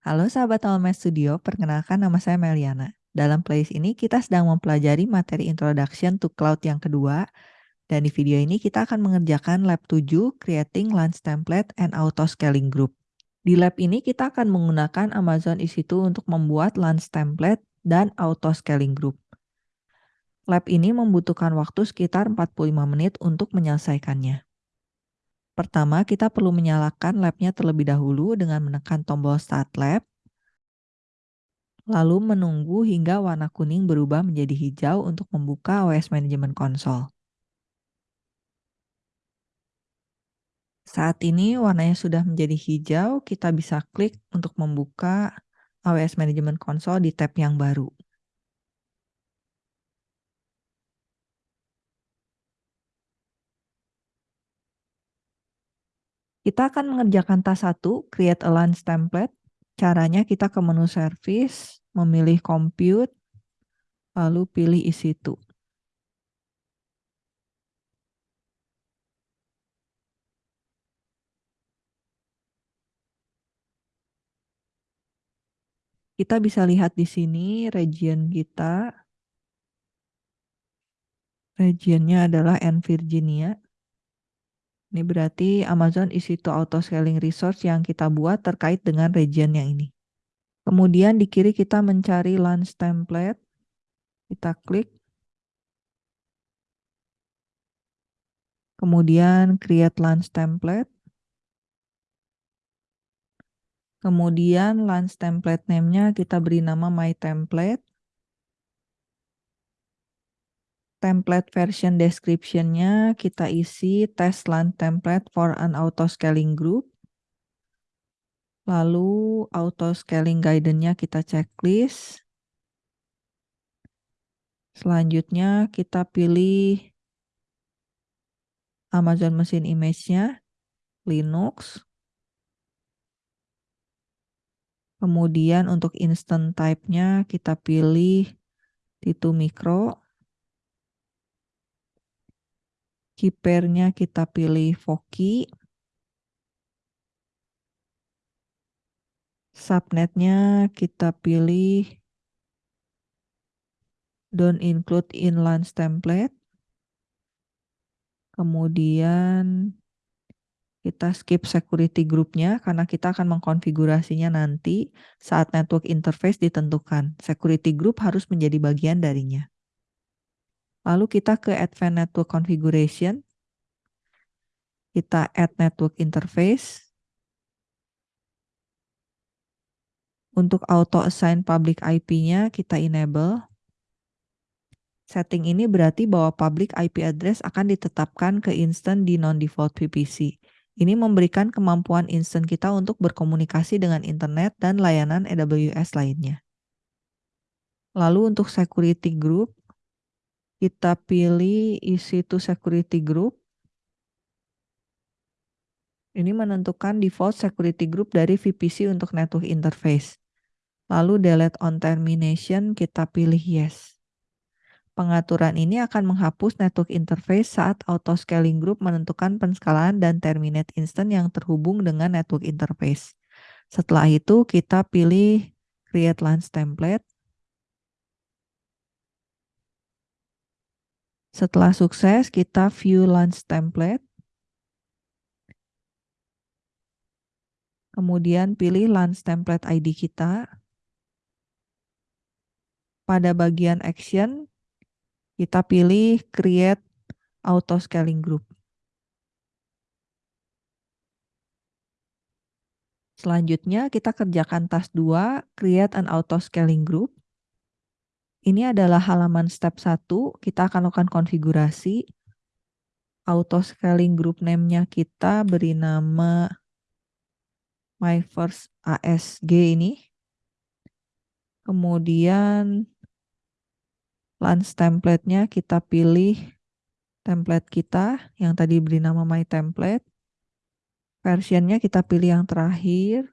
Halo sahabat Almet Studio, perkenalkan nama saya Meliana. Dalam playlist ini kita sedang mempelajari materi Introduction to Cloud yang kedua. Dan di video ini kita akan mengerjakan lab 7, Creating Launch Template and Auto Scaling Group. Di lab ini kita akan menggunakan Amazon EC2 untuk membuat Launch Template dan Auto Scaling Group. Lab ini membutuhkan waktu sekitar 45 menit untuk menyelesaikannya. Pertama, kita perlu menyalakan labnya terlebih dahulu dengan menekan tombol Start Lab, lalu menunggu hingga warna kuning berubah menjadi hijau untuk membuka OS Management Console. Saat ini warnanya sudah menjadi hijau, kita bisa klik untuk membuka AWS Management Console di tab yang baru. Kita akan mengerjakan tas 1, create a launch template. Caranya kita ke menu service, memilih compute, lalu pilih isi itu. Kita bisa lihat di sini region kita. Regionnya adalah N Virginia. Ini berarti Amazon EC2 Auto Scaling Resource yang kita buat terkait dengan region yang ini. Kemudian di kiri kita mencari launch template. Kita klik. Kemudian create launch template. Kemudian launch template name-nya kita beri nama my template. Template version description-nya kita isi test launch template for an auto scaling group. Lalu auto scaling guidance-nya kita checklist. Selanjutnya kita pilih Amazon mesin image-nya, Linux. Kemudian untuk instant type-nya kita pilih T2 Micro. Kipernya kita pilih Voki. Subnetnya kita pilih don't include in launch template. Kemudian kita skip security groupnya karena kita akan mengkonfigurasinya nanti saat network interface ditentukan. Security group harus menjadi bagian darinya. Lalu kita ke Advanced Network Configuration. Kita add network interface. Untuk auto assign public IP-nya kita enable. Setting ini berarti bahwa public IP address akan ditetapkan ke instant di non-default VPC. Ini memberikan kemampuan instant kita untuk berkomunikasi dengan internet dan layanan AWS lainnya. Lalu untuk security group, kita pilih isi to security group. Ini menentukan default security group dari VPC untuk network interface. Lalu delete on termination kita pilih yes. Pengaturan ini akan menghapus network interface saat auto scaling group menentukan penskalaan dan terminate instant yang terhubung dengan network interface. Setelah itu kita pilih create launch template. Setelah sukses, kita view launch template. Kemudian pilih launch template ID kita. Pada bagian action, kita pilih create auto scaling group. Selanjutnya kita kerjakan task 2, create an auto scaling group. Ini adalah halaman step 1. Kita akan lakukan konfigurasi. Auto scaling group name-nya kita beri nama my first ASG ini. Kemudian launch template-nya kita pilih template kita yang tadi beri nama my template. Versionnya kita pilih yang terakhir.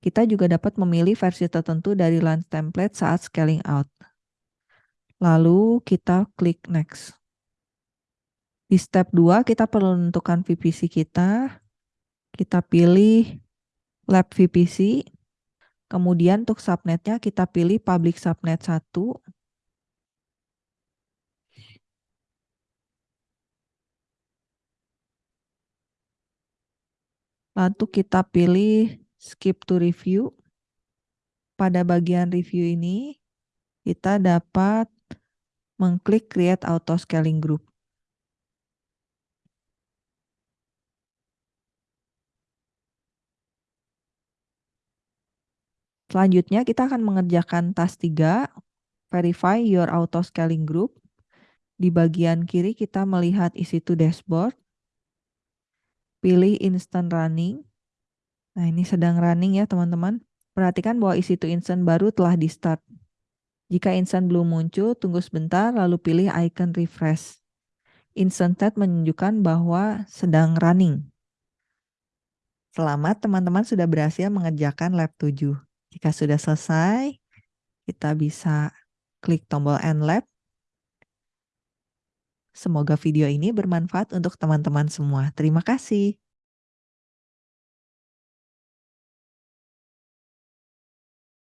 Kita juga dapat memilih versi tertentu dari launch template saat scaling out. Lalu kita klik next. Di step 2 kita perlu menentukan VPC kita. Kita pilih lab VPC. Kemudian untuk subnetnya kita pilih public subnet 1. Lalu kita pilih skip to review. Pada bagian review ini, kita dapat mengklik create auto scaling group. Selanjutnya kita akan mengerjakan task 3, verify your auto scaling group. Di bagian kiri kita melihat isi to dashboard. Pilih instant running. Nah ini sedang running ya teman-teman. Perhatikan bahwa isi to instant baru telah di start. Jika instant belum muncul, tunggu sebentar lalu pilih icon refresh. Instant state menunjukkan bahwa sedang running. Selamat teman-teman sudah berhasil mengerjakan lab 7. Jika sudah selesai, kita bisa klik tombol End Lab. Semoga video ini bermanfaat untuk teman-teman semua. Terima kasih.